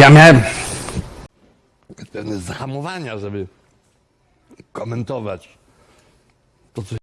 Ja miałem pewne zahamowania, żeby komentować to, co